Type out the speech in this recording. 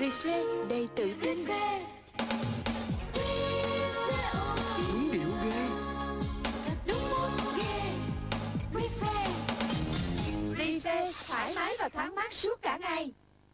Rize đầy tự tin Đúng điệu ghê. Rize thoải mái và thoáng mát suốt cả ngày.